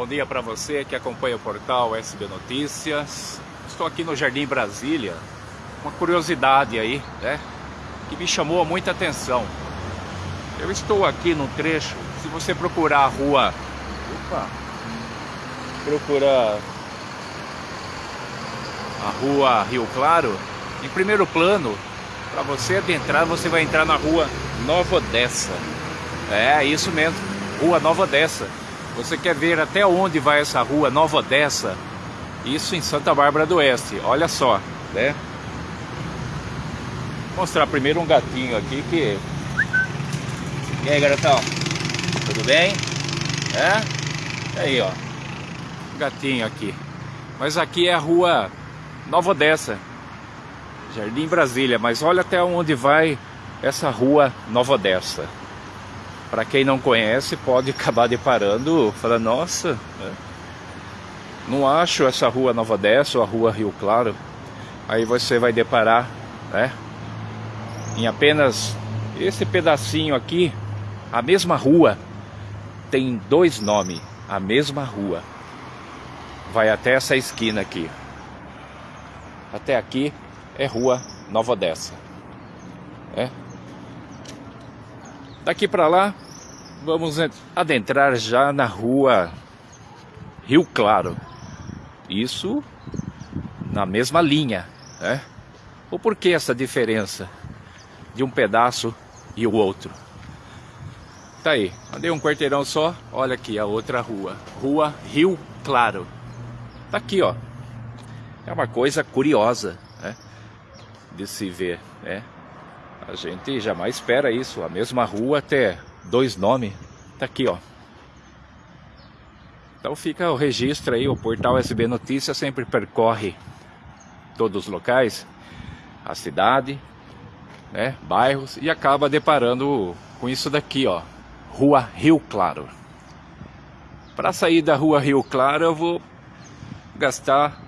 Bom dia para você que acompanha o portal SB Notícias. Estou aqui no Jardim Brasília. Uma curiosidade aí, né? Que me chamou muita atenção. Eu estou aqui no trecho. Se você procurar a rua. Opa! Procurar a rua Rio Claro. Em primeiro plano, para você adentrar, você vai entrar na rua Nova Odessa. É, isso mesmo. Rua Nova Odessa. Você quer ver até onde vai essa rua Nova Odessa? Isso em Santa Bárbara do Oeste. Olha só, né? Vou mostrar primeiro um gatinho aqui que... E aí, garotão? Tudo bem? É? Aí, ó. Gatinho aqui. Mas aqui é a rua Nova Odessa. Jardim Brasília. Mas olha até onde vai essa rua Nova Odessa. Para quem não conhece, pode acabar deparando, falando, nossa, né? não acho essa rua Nova Odessa ou a rua Rio Claro. Aí você vai deparar, né? Em apenas esse pedacinho aqui, a mesma rua tem dois nomes, a mesma rua. Vai até essa esquina aqui. Até aqui é rua Nova Odessa. É, Daqui para lá, vamos adentrar já na rua Rio Claro. Isso na mesma linha, né? O porquê essa diferença de um pedaço e o outro? Tá aí, andei um quarteirão só, olha aqui a outra rua, Rua Rio Claro. Tá aqui, ó. É uma coisa curiosa, né? De se ver, né? A gente jamais espera isso. A mesma rua ter dois nomes. Tá aqui, ó. Então fica o registro aí. O portal SB Notícias sempre percorre todos os locais, a cidade, né, bairros e acaba deparando com isso daqui, ó. Rua Rio Claro. Para sair da Rua Rio Claro eu vou gastar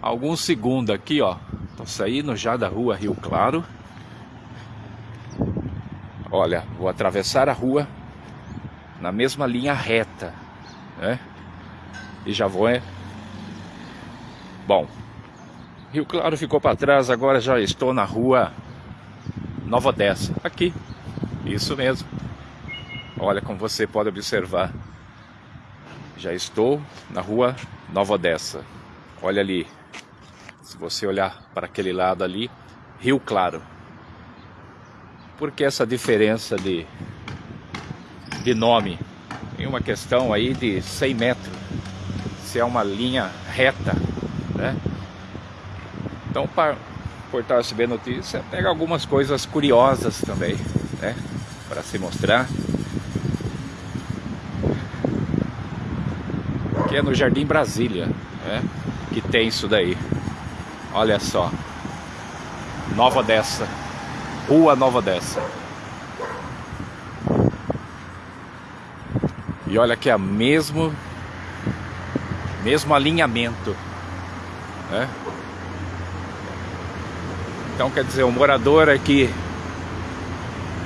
alguns segundos aqui, ó. Tô saindo já da Rua Rio Claro. Olha, vou atravessar a rua na mesma linha reta, né? E já vou, é? Bom, Rio Claro ficou para trás, agora já estou na rua Nova Odessa, aqui, isso mesmo. Olha como você pode observar, já estou na rua Nova Odessa. Olha ali, se você olhar para aquele lado ali, Rio Claro. Por que essa diferença de, de nome? Tem uma questão aí de 100 metros, se é uma linha reta, né? Então, para portal SB Notícia, pega algumas coisas curiosas também, né? Para se mostrar. Que é no Jardim Brasília, né? Que tem isso daí. Olha só. Nova dessa. Rua Nova Dessa. E olha que é mesmo mesmo alinhamento, né? Então quer dizer, o morador aqui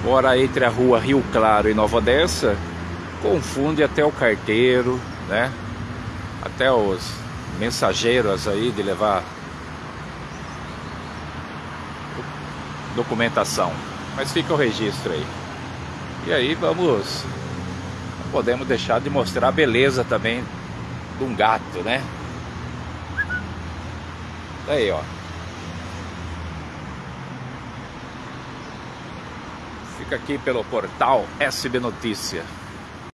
mora entre a rua Rio Claro e Nova Odessa, confunde até o carteiro, né? Até os mensageiros aí de levar documentação. Mas fica o registro aí. E aí vamos... Não podemos deixar de mostrar a beleza também de um gato, né? Aí, ó. Fica aqui pelo portal SB Notícia.